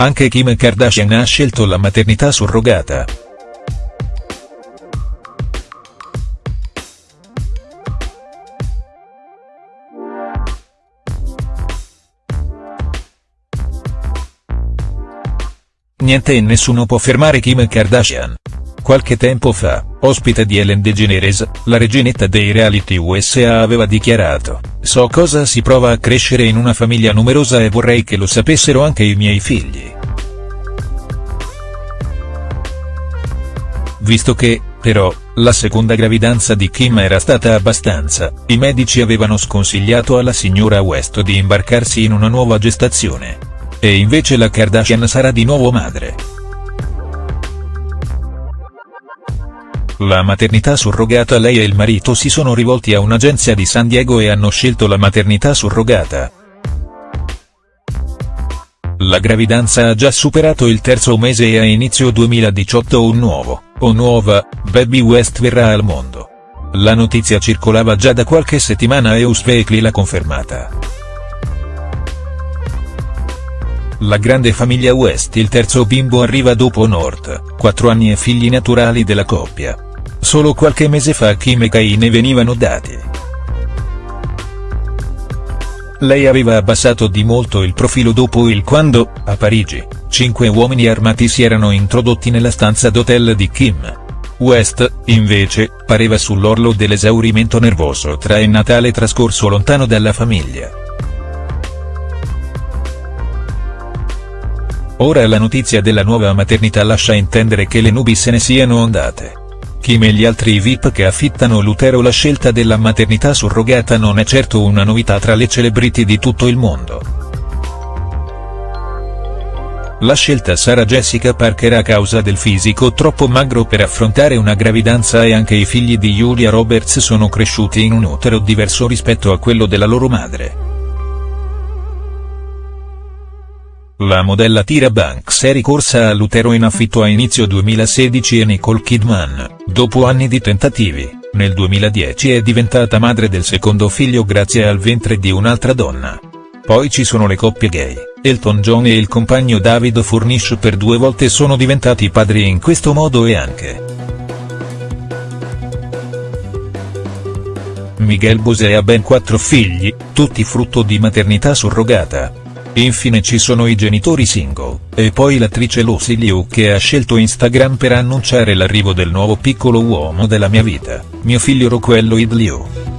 Anche Kim Kardashian ha scelto la maternità surrogata. Niente e nessuno può fermare Kim Kardashian. Qualche tempo fa, ospite di Ellen DeGeneres, la reginetta dei reality USA aveva dichiarato, so cosa si prova a crescere in una famiglia numerosa e vorrei che lo sapessero anche i miei figli. Visto che, però, la seconda gravidanza di Kim era stata abbastanza, i medici avevano sconsigliato alla signora West di imbarcarsi in una nuova gestazione. E invece la Kardashian sarà di nuovo madre. La maternità surrogata Lei e il marito si sono rivolti a un'agenzia di San Diego e hanno scelto la maternità surrogata. La gravidanza ha già superato il terzo mese e a inizio 2018 un nuovo, o nuova, Baby West verrà al mondo. La notizia circolava già da qualche settimana e Us Weekly l'ha confermata. La grande famiglia West il terzo bimbo arriva dopo North, quattro anni e figli naturali della coppia. Solo qualche mese fa Kim e Kai ne venivano dati. Lei aveva abbassato di molto il profilo dopo il quando, a Parigi, cinque uomini armati si erano introdotti nella stanza d'hotel di Kim. West, invece, pareva sull'orlo dell'esaurimento nervoso tra il Natale trascorso lontano dalla famiglia. Ora la notizia della nuova maternità lascia intendere che le nubi se ne siano andate. Kim e gli altri VIP che affittano l'utero La scelta della maternità surrogata non è certo una novità tra le celebrity di tutto il mondo. La scelta Sarah Jessica Parker a causa del fisico troppo magro per affrontare una gravidanza e anche i figli di Julia Roberts sono cresciuti in un utero diverso rispetto a quello della loro madre. La modella Tyra Banks è ricorsa all'utero in affitto a inizio 2016 e Nicole Kidman, dopo anni di tentativi, nel 2010 è diventata madre del secondo figlio grazie al ventre di un'altra donna. Poi ci sono le coppie gay, Elton John e il compagno David Furnish per due volte sono diventati padri in questo modo e anche. Miguel Bosé ha ben quattro figli, tutti frutto di maternità surrogata. Infine ci sono i genitori single, e poi l'attrice Lucy Liu che ha scelto Instagram per annunciare l'arrivo del nuovo piccolo uomo della mia vita, mio figlio Rockwell Lloyd Liu.